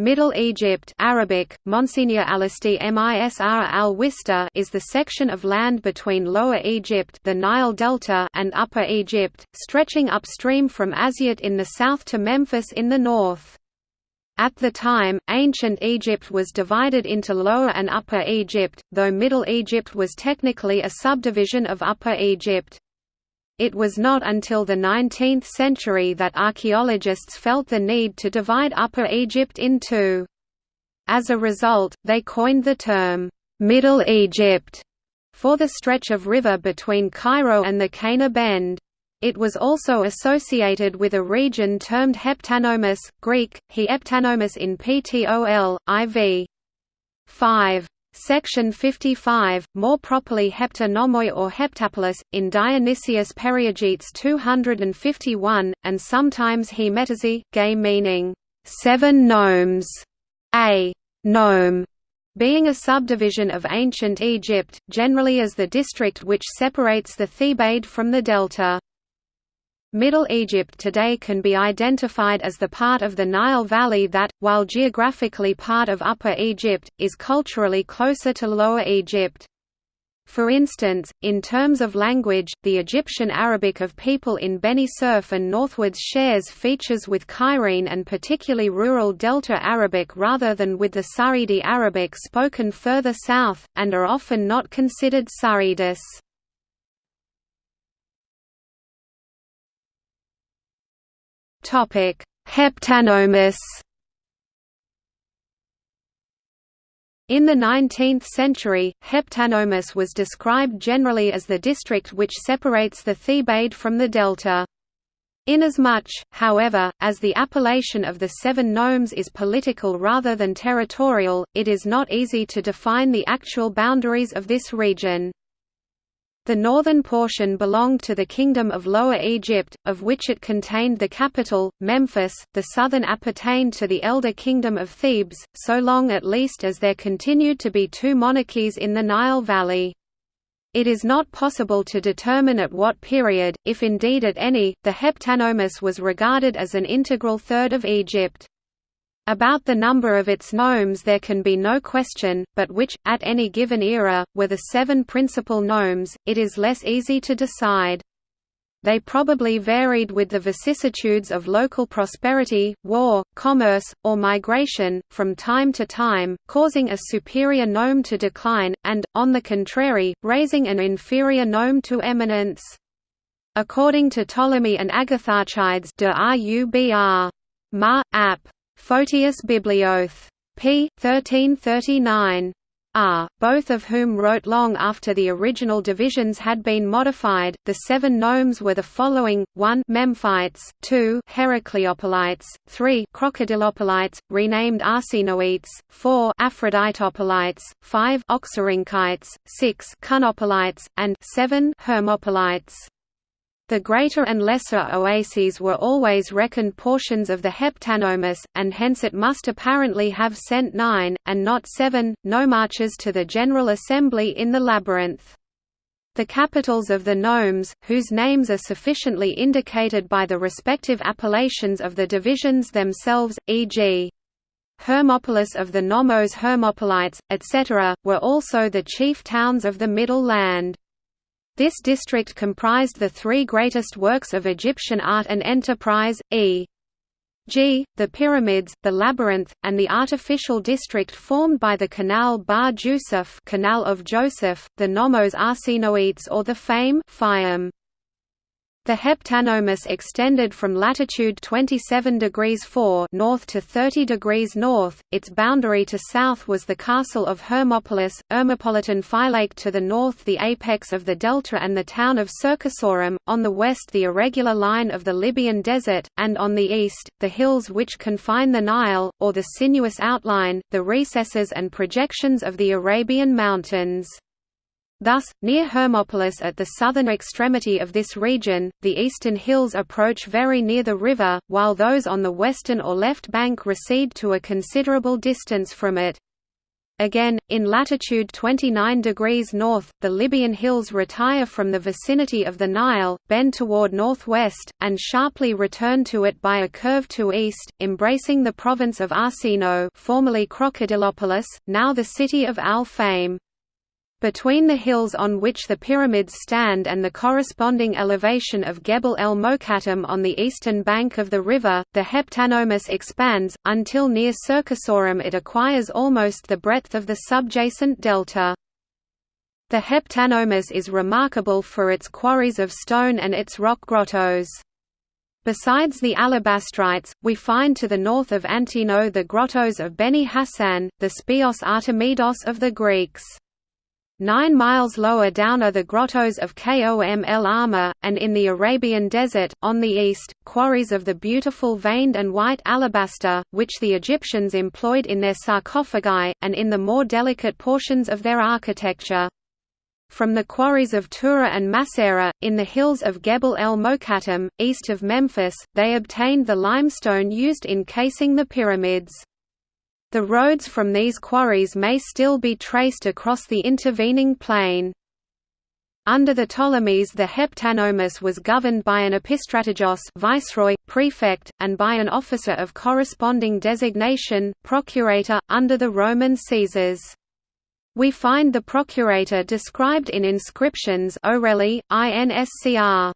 Middle Egypt Arabic, Monsignor Alisti Misr al is the section of land between Lower Egypt the Nile Delta and Upper Egypt, stretching upstream from Asyut in the south to Memphis in the north. At the time, ancient Egypt was divided into Lower and Upper Egypt, though Middle Egypt was technically a subdivision of Upper Egypt. It was not until the 19th century that archaeologists felt the need to divide Upper Egypt in two. As a result, they coined the term, "'Middle Egypt' for the stretch of river between Cairo and the Qena Bend. It was also associated with a region termed Heptanomis, Greek, he Heptanomis in Ptol, IV. 5. Section 55, more properly Heptanomoi or Heptapolis, in Dionysius Periegetes 251, and sometimes Hemetazi, gay meaning, seven nomes, a nome being a subdivision of ancient Egypt, generally as the district which separates the Thebaid from the delta. Middle Egypt today can be identified as the part of the Nile Valley that, while geographically part of Upper Egypt, is culturally closer to Lower Egypt. For instance, in terms of language, the Egyptian Arabic of people in Beni Suef and northwards shares features with Cairene and particularly rural Delta Arabic rather than with the Sa'idi Arabic spoken further south, and are often not considered Sa'idis. Topic: Heptanomis. In the 19th century, Heptanomis was described generally as the district which separates the Thebaid from the delta. Inasmuch, however, as the appellation of the seven nomes is political rather than territorial, it is not easy to define the actual boundaries of this region. The northern portion belonged to the Kingdom of Lower Egypt, of which it contained the capital, Memphis, the southern appertained to the elder Kingdom of Thebes, so long at least as there continued to be two monarchies in the Nile Valley. It is not possible to determine at what period, if indeed at any, the Heptanomis was regarded as an integral third of Egypt. About the number of its nomes there can be no question, but which, at any given era, were the seven principal nomes, it is less easy to decide. They probably varied with the vicissitudes of local prosperity, war, commerce, or migration, from time to time, causing a superior nome to decline, and, on the contrary, raising an inferior nome to eminence. According to Ptolemy and Agatharchides de Rubr. Ma. App. Photius Biblioth. p. 1339. R, both of whom wrote long after the original divisions had been modified. The seven nomes were the following: 1 Memphites, 2 Heracleopolites, 3 Crocodilopolites, renamed Arsinoites, 4 Aphroditopolites, 5 Oxyrhynchites, 6 Cynopolites, and 7 Hermopolites. The greater and lesser oases were always reckoned portions of the heptanomis, and hence it must apparently have sent nine, and not seven, nomarches to the General Assembly in the labyrinth. The capitals of the nomes, whose names are sufficiently indicated by the respective appellations of the divisions themselves, e.g. Hermopolis of the Nomos Hermopolites, etc., were also the chief towns of the Middle Land. This district comprised the three greatest works of Egyptian art and enterprise, e.g., the pyramids, the labyrinth, and the artificial district formed by the Canal Bahr Yusuf Canal of Joseph, the Nomos Arsinoites or the Fame Fayum. The heptanomis extended from latitude 27 degrees 4 north to 30 degrees north. Its boundary to south was the castle of Hermopolis, Ermopolitan Phylake to the north the apex of the delta and the town of Cercasorum, on the west the irregular line of the Libyan desert, and on the east, the hills which confine the Nile, or the sinuous outline, the recesses and projections of the Arabian mountains. Thus, near Hermopolis at the southern extremity of this region, the eastern hills approach very near the river, while those on the western or left bank recede to a considerable distance from it. Again, in latitude 29 degrees north, the Libyan hills retire from the vicinity of the Nile, bend toward northwest, and sharply return to it by a curve to east, embracing the province of Arsinoe formerly Crocodilopolis, now the city of Al-Faim. Between the hills on which the pyramids stand and the corresponding elevation of Gebel el Mokattam on the eastern bank of the river, the Heptanomis expands, until near Cercasorum it acquires almost the breadth of the subjacent delta. The Heptanomis is remarkable for its quarries of stone and its rock grottos. Besides the alabastrites, we find to the north of Antinoe the grottos of Beni Hassan, the Speos Artemidos of the Greeks. Nine miles lower down are the grottos of Kom el Ahmar, and in the Arabian Desert, on the east, quarries of the beautiful veined and white alabaster, which the Egyptians employed in their sarcophagi, and in the more delicate portions of their architecture. From the quarries of Tura and Masera, in the hills of Gebel el Mokattam, east of Memphis, they obtained the limestone used in casing the pyramids. The roads from these quarries may still be traced across the intervening plain. Under the Ptolemies the Heptanomis was governed by an epistrategos viceroy, prefect, and by an officer of corresponding designation, procurator, under the Roman Caesars. We find the procurator described in inscriptions Orelli, INSCR.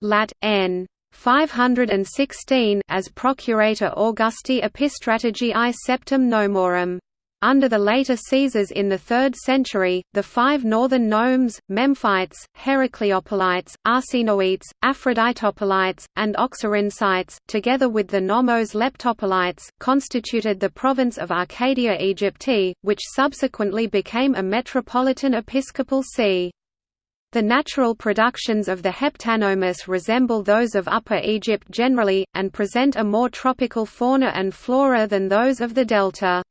Lat. N. 516 as Procurator Augusti Epistrategii Septem Nomorum. Under the later Caesars in the 3rd century, the five northern nomes, Memphites, Heracleopolites, Arsinoites, Aphroditopolites, and Oxyrhynchites, together with the nomos Letopolites, constituted the province of Arcadia Aegypti, which subsequently became a metropolitan episcopal see. The natural productions of the Heptanomis resemble those of Upper Egypt generally, and present a more tropical fauna and flora than those of the delta.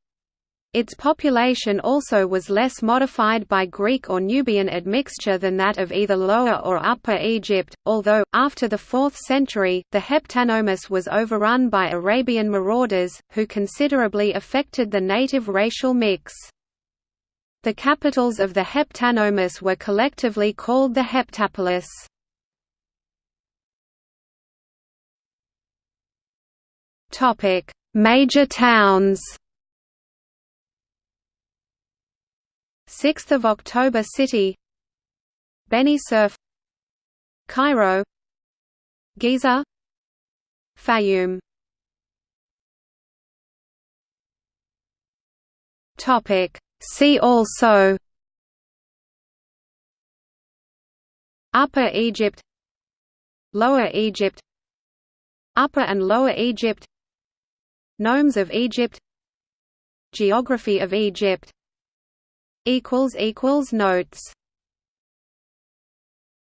Its population also was less modified by Greek or Nubian admixture than that of either Lower or Upper Egypt, although, after the 4th century, the Heptanomis was overrun by Arabian marauders, who considerably affected the native racial mix. The capitals of the Heptanomis were collectively called the Heptapolis. Topic: Major towns. 6th of October City Beni Suef Cairo Giza Fayoum Topic See also Upper Egypt Lower Egypt Upper and Lower Egypt Nomes of Egypt Geography of Egypt Notes